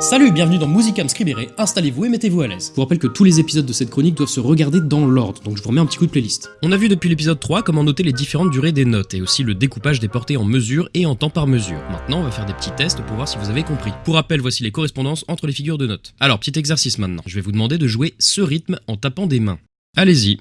Salut, bienvenue dans Musicam Scribere, installez-vous et mettez-vous à l'aise. Je vous rappelle que tous les épisodes de cette chronique doivent se regarder dans l'ordre, donc je vous remets un petit coup de playlist. On a vu depuis l'épisode 3 comment noter les différentes durées des notes, et aussi le découpage des portées en mesure et en temps par mesure. Maintenant, on va faire des petits tests pour voir si vous avez compris. Pour rappel, voici les correspondances entre les figures de notes. Alors, petit exercice maintenant. Je vais vous demander de jouer ce rythme en tapant des mains. Allez-y.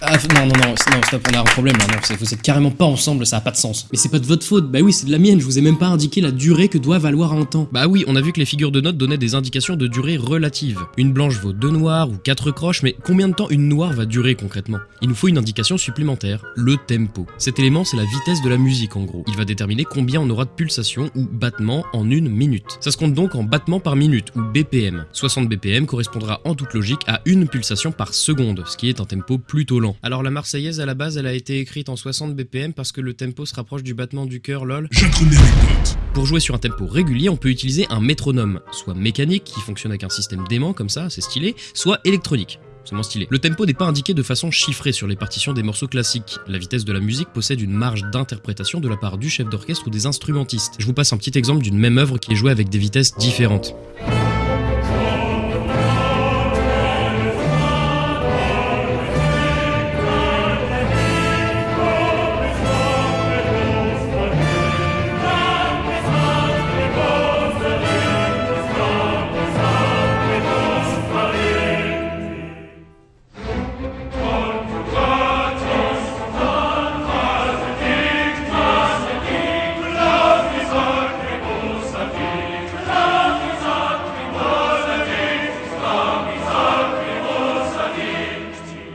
Ah, non, non, non, non, stop, on a un problème là, non, vous êtes carrément pas ensemble, ça a pas de sens. Mais c'est pas de votre faute, bah oui, c'est de la mienne, je vous ai même pas indiqué la durée que doit valoir un temps. Bah oui, on a vu que les figures de notes donnaient des indications de durée relative. Une blanche vaut deux noirs ou quatre croches, mais combien de temps une noire va durer concrètement? Il nous faut une indication supplémentaire, le tempo. Cet élément, c'est la vitesse de la musique en gros. Il va déterminer combien on aura de pulsations ou battements en une minute. Ça se compte donc en battements par minute ou BPM. 60 BPM correspondra en toute logique à une pulsation par seconde, ce qui est un tempo plutôt lent. Alors la Marseillaise à la base, elle a été écrite en 60 BPM parce que le tempo se rapproche du battement du cœur, lol. Pour jouer sur un tempo régulier, on peut utiliser un métronome, soit mécanique, qui fonctionne avec un système d'aimant comme ça, c'est stylé, soit électronique. Stylé. Le tempo n'est pas indiqué de façon chiffrée sur les partitions des morceaux classiques. La vitesse de la musique possède une marge d'interprétation de la part du chef d'orchestre ou des instrumentistes. Je vous passe un petit exemple d'une même œuvre qui est jouée avec des vitesses différentes.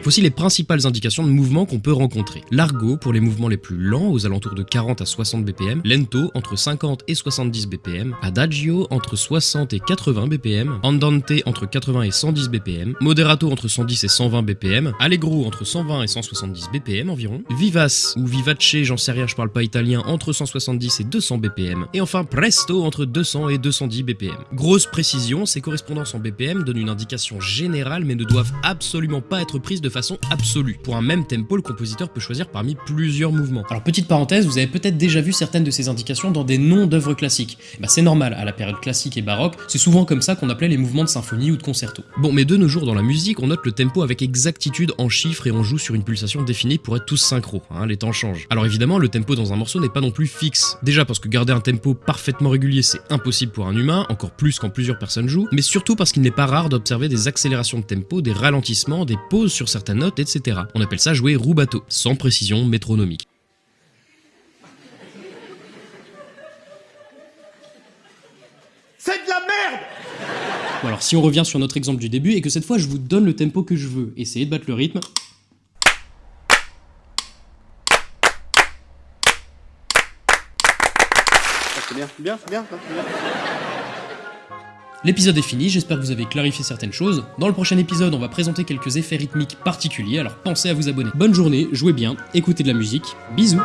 Voici les principales indications de mouvement qu'on peut rencontrer. Largo pour les mouvements les plus lents aux alentours de 40 à 60 BPM, lento entre 50 et 70 BPM, adagio entre 60 et 80 BPM, andante entre 80 et 110 BPM, moderato entre 110 et 120 BPM, allegro entre 120 et 170 BPM environ, vivace ou vivace, j'en sais rien, je parle pas italien, entre 170 et 200 BPM, et enfin presto entre 200 et 210 BPM. Grosse précision, ces correspondances en BPM donnent une indication générale mais ne doivent absolument pas être prises de façon absolue. Pour un même tempo, le compositeur peut choisir parmi plusieurs mouvements. Alors petite parenthèse, vous avez peut-être déjà vu certaines de ces indications dans des noms d'œuvres classiques. Bah, c'est normal, à la période classique et baroque, c'est souvent comme ça qu'on appelait les mouvements de symphonie ou de concerto. Bon, mais de nos jours dans la musique, on note le tempo avec exactitude en chiffres et on joue sur une pulsation définie pour être tous synchro, hein, les temps changent. Alors évidemment, le tempo dans un morceau n'est pas non plus fixe. Déjà parce que garder un tempo parfaitement régulier, c'est impossible pour un humain, encore plus quand plusieurs personnes jouent, mais surtout parce qu'il n'est pas rare d'observer des accélérations de tempo, des ralentissements, des pauses sur certaines notes, etc. On appelle ça jouer rubato, sans précision métronomique. C'est de la merde Bon alors si on revient sur notre exemple du début et que cette fois je vous donne le tempo que je veux, essayez de battre le rythme. C'est bien, bien, bien, bien. L'épisode est fini, j'espère que vous avez clarifié certaines choses. Dans le prochain épisode, on va présenter quelques effets rythmiques particuliers, alors pensez à vous abonner. Bonne journée, jouez bien, écoutez de la musique, bisous